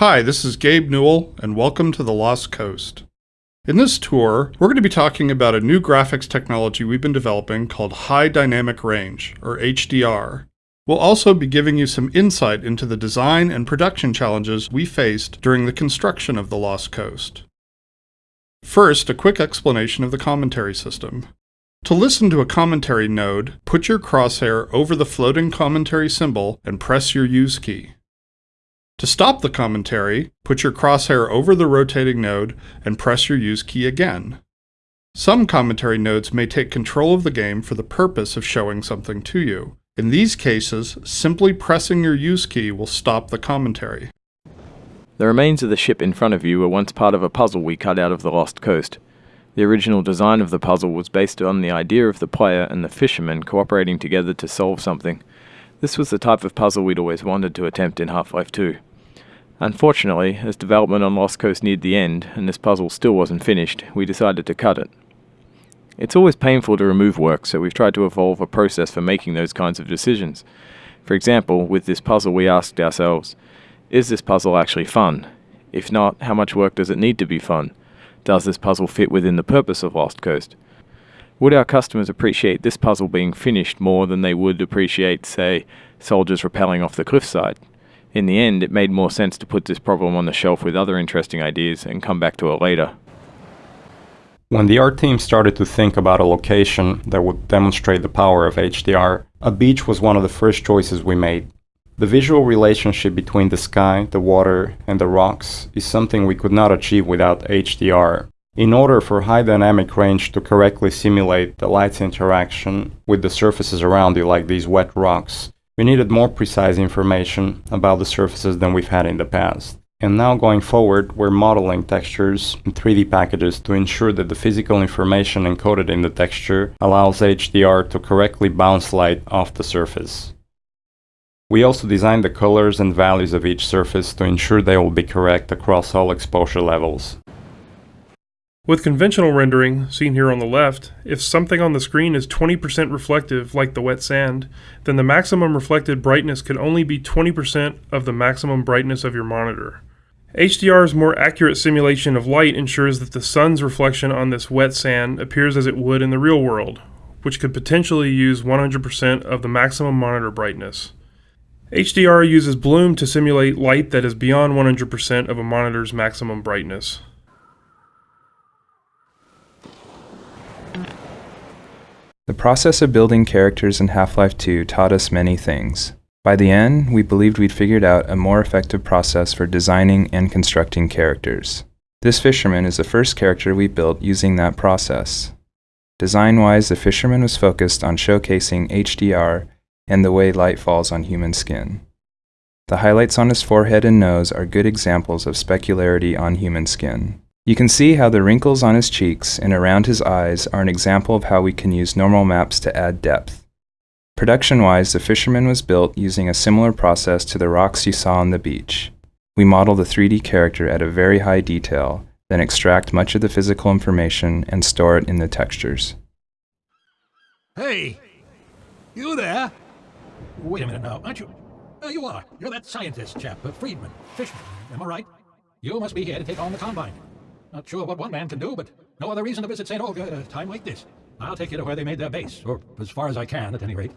Hi, this is Gabe Newell, and welcome to The Lost Coast. In this tour, we're going to be talking about a new graphics technology we've been developing called High Dynamic Range, or HDR. We'll also be giving you some insight into the design and production challenges we faced during the construction of The Lost Coast. First, a quick explanation of the commentary system. To listen to a commentary node, put your crosshair over the floating commentary symbol and press your Use key. To stop the commentary, put your crosshair over the rotating node and press your Use key again. Some commentary nodes may take control of the game for the purpose of showing something to you. In these cases, simply pressing your Use key will stop the commentary. The remains of the ship in front of you were once part of a puzzle we cut out of the Lost Coast. The original design of the puzzle was based on the idea of the player and the fisherman cooperating together to solve something. This was the type of puzzle we'd always wanted to attempt in Half-Life 2. Unfortunately, as development on Lost Coast neared the end, and this puzzle still wasn't finished, we decided to cut it. It's always painful to remove work, so we've tried to evolve a process for making those kinds of decisions. For example, with this puzzle we asked ourselves, is this puzzle actually fun? If not, how much work does it need to be fun? Does this puzzle fit within the purpose of Lost Coast? Would our customers appreciate this puzzle being finished more than they would appreciate, say, soldiers rappelling off the cliffside? In the end, it made more sense to put this problem on the shelf with other interesting ideas and come back to it later. When the art team started to think about a location that would demonstrate the power of HDR, a beach was one of the first choices we made. The visual relationship between the sky, the water, and the rocks is something we could not achieve without HDR. In order for high dynamic range to correctly simulate the light's interaction with the surfaces around you like these wet rocks, we needed more precise information about the surfaces than we've had in the past. And now going forward, we're modeling textures in 3D packages to ensure that the physical information encoded in the texture allows HDR to correctly bounce light off the surface. We also designed the colors and values of each surface to ensure they will be correct across all exposure levels. With conventional rendering, seen here on the left, if something on the screen is 20% reflective, like the wet sand, then the maximum reflected brightness could only be 20% of the maximum brightness of your monitor. HDR's more accurate simulation of light ensures that the sun's reflection on this wet sand appears as it would in the real world, which could potentially use 100% of the maximum monitor brightness. HDR uses bloom to simulate light that is beyond 100% of a monitor's maximum brightness. The process of building characters in Half-Life 2 taught us many things. By the end, we believed we'd figured out a more effective process for designing and constructing characters. This fisherman is the first character we built using that process. Design-wise, the fisherman was focused on showcasing HDR and the way light falls on human skin. The highlights on his forehead and nose are good examples of specularity on human skin. You can see how the wrinkles on his cheeks and around his eyes are an example of how we can use normal maps to add depth. Production-wise, the Fisherman was built using a similar process to the rocks you saw on the beach. We model the 3D character at a very high detail, then extract much of the physical information and store it in the textures. Hey! You there? Wait a minute now, aren't you? You are. You're that scientist chap, uh, Friedman, Fishman, am I right? You must be here to take on the Combine. Not sure what one man can do, but no other reason to visit St. Olga at a time like this. I'll take you to where they made their base, or as far as I can, at any rate.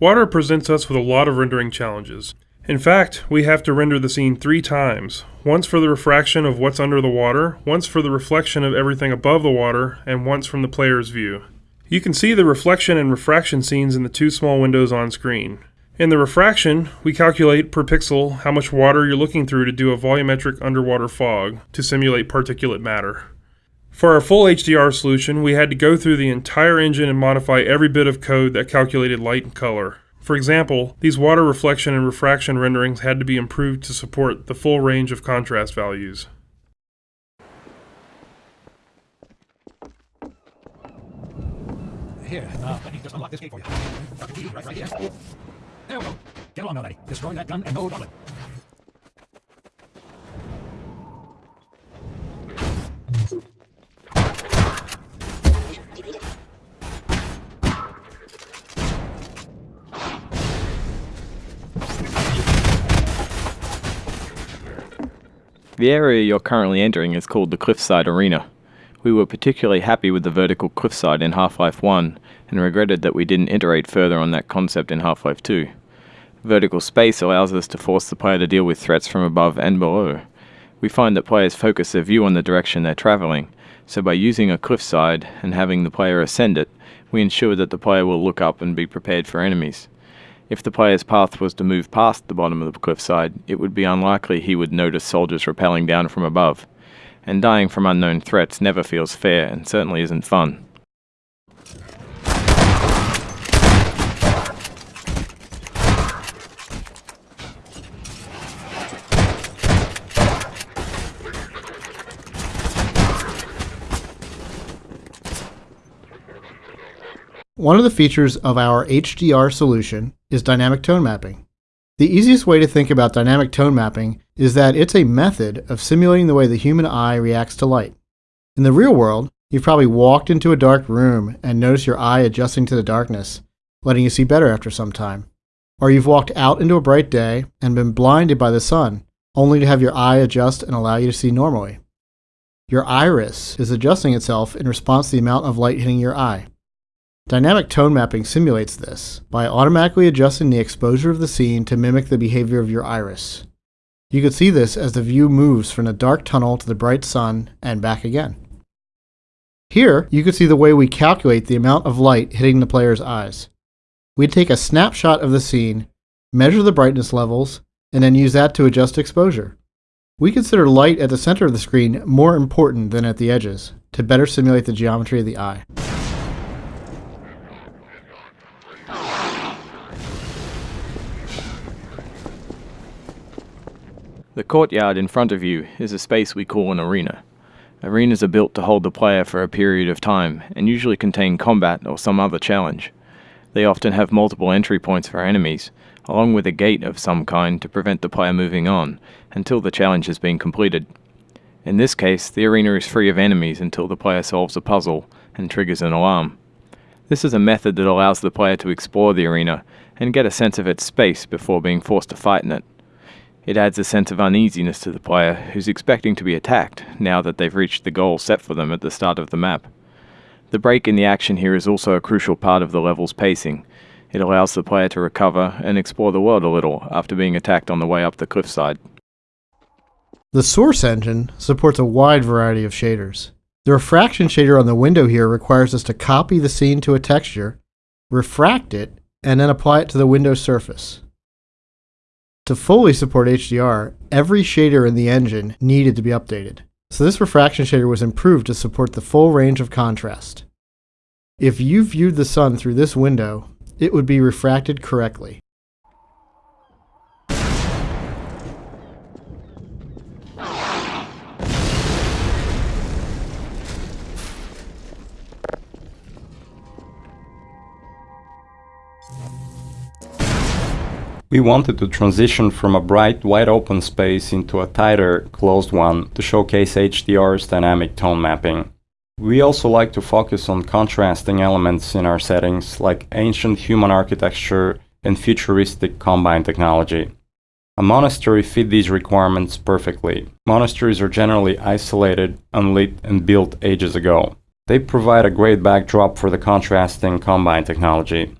Water presents us with a lot of rendering challenges. In fact, we have to render the scene three times. Once for the refraction of what's under the water, once for the reflection of everything above the water, and once from the player's view. You can see the reflection and refraction scenes in the two small windows on screen. In the refraction, we calculate per pixel how much water you're looking through to do a volumetric underwater fog to simulate particulate matter. For our full HDR solution, we had to go through the entire engine and modify every bit of code that calculated light and color. For example, these water reflection and refraction renderings had to be improved to support the full range of contrast values. Here, uh, unlock this gate for you. Right, right here. There we go. Get along already. Destroy that gun and no The area you're currently entering is called the Cliffside Arena. We were particularly happy with the vertical cliffside in Half Life 1 and regretted that we didn't iterate further on that concept in Half Life 2. Vertical space allows us to force the player to deal with threats from above and below. We find that players focus their view on the direction they're travelling, so by using a cliffside and having the player ascend it, we ensure that the player will look up and be prepared for enemies. If the player's path was to move past the bottom of the cliffside, it would be unlikely he would notice soldiers rappelling down from above. And dying from unknown threats never feels fair and certainly isn't fun. One of the features of our HDR solution is dynamic tone mapping. The easiest way to think about dynamic tone mapping is that it's a method of simulating the way the human eye reacts to light. In the real world, you've probably walked into a dark room and noticed your eye adjusting to the darkness, letting you see better after some time. Or you've walked out into a bright day and been blinded by the sun, only to have your eye adjust and allow you to see normally. Your iris is adjusting itself in response to the amount of light hitting your eye. Dynamic tone mapping simulates this by automatically adjusting the exposure of the scene to mimic the behavior of your iris. You can see this as the view moves from the dark tunnel to the bright sun and back again. Here, you can see the way we calculate the amount of light hitting the player's eyes. We take a snapshot of the scene, measure the brightness levels, and then use that to adjust exposure. We consider light at the center of the screen more important than at the edges to better simulate the geometry of the eye. The courtyard in front of you is a space we call an arena. Arenas are built to hold the player for a period of time and usually contain combat or some other challenge. They often have multiple entry points for enemies, along with a gate of some kind to prevent the player moving on until the challenge has been completed. In this case, the arena is free of enemies until the player solves a puzzle and triggers an alarm. This is a method that allows the player to explore the arena and get a sense of its space before being forced to fight in it. It adds a sense of uneasiness to the player who's expecting to be attacked now that they've reached the goal set for them at the start of the map. The break in the action here is also a crucial part of the level's pacing. It allows the player to recover and explore the world a little after being attacked on the way up the cliffside. The Source engine supports a wide variety of shaders. The refraction shader on the window here requires us to copy the scene to a texture, refract it, and then apply it to the window surface. To fully support HDR, every shader in the engine needed to be updated. So this refraction shader was improved to support the full range of contrast. If you viewed the sun through this window, it would be refracted correctly. We wanted to transition from a bright, wide open space into a tighter, closed one to showcase HDR's dynamic tone mapping. We also like to focus on contrasting elements in our settings like ancient human architecture and futuristic combine technology. A monastery fit these requirements perfectly. Monasteries are generally isolated, unlit, and built ages ago. They provide a great backdrop for the contrasting combine technology.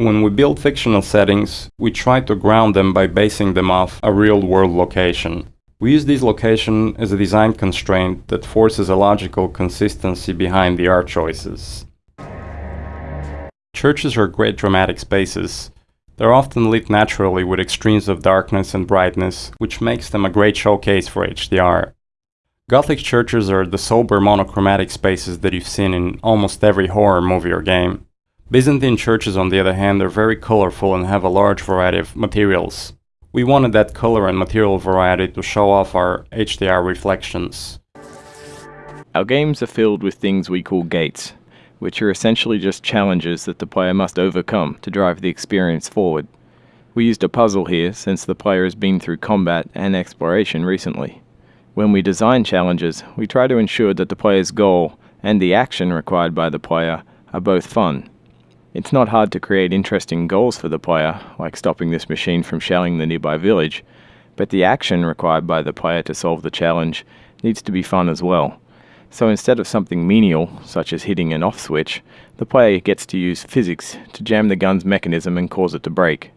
When we build fictional settings, we try to ground them by basing them off a real-world location. We use this location as a design constraint that forces a logical consistency behind the art choices. Churches are great dramatic spaces. They're often lit naturally with extremes of darkness and brightness, which makes them a great showcase for HDR. Gothic churches are the sober monochromatic spaces that you've seen in almost every horror movie or game. Byzantine churches, on the other hand, are very colorful and have a large variety of materials. We wanted that color and material variety to show off our HDR reflections. Our games are filled with things we call gates, which are essentially just challenges that the player must overcome to drive the experience forward. We used a puzzle here since the player has been through combat and exploration recently. When we design challenges, we try to ensure that the player's goal and the action required by the player are both fun it's not hard to create interesting goals for the player, like stopping this machine from shelling the nearby village, But the action required by the player to solve the challenge needs to be fun as well. So instead of something menial, such as hitting an off switch, the player gets to use physics to jam the gun's mechanism and cause it to break.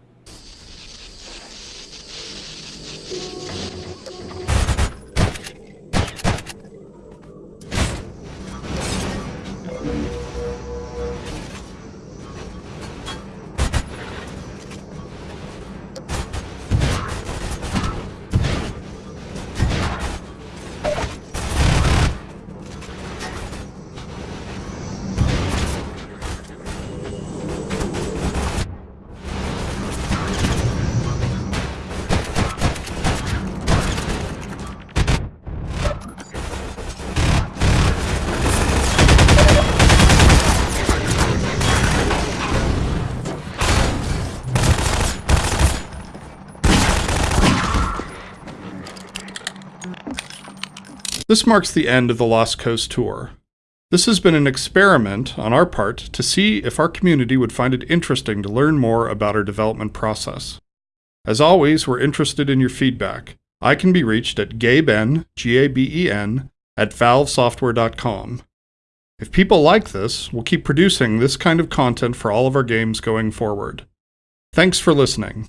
This marks the end of the Lost Coast tour. This has been an experiment on our part to see if our community would find it interesting to learn more about our development process. As always, we're interested in your feedback. I can be reached at gaben, G-A-B-E-N, at valvesoftware.com. If people like this, we'll keep producing this kind of content for all of our games going forward. Thanks for listening.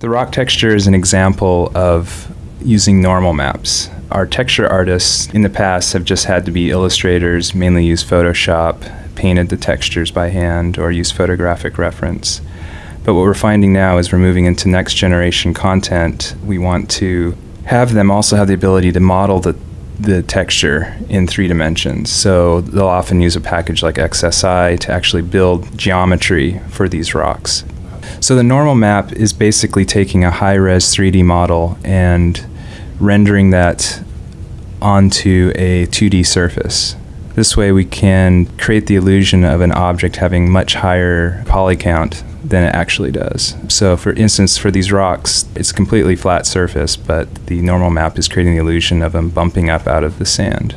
The rock texture is an example of using normal maps. Our texture artists in the past have just had to be illustrators, mainly use Photoshop, painted the textures by hand, or use photographic reference. But what we're finding now is we're moving into next generation content. We want to have them also have the ability to model the the texture in three dimensions. So they'll often use a package like XSI to actually build geometry for these rocks. So the normal map is basically taking a high res 3D model and rendering that onto a 2D surface. This way we can create the illusion of an object having much higher poly count than it actually does. So for instance, for these rocks, it's completely flat surface, but the normal map is creating the illusion of them bumping up out of the sand.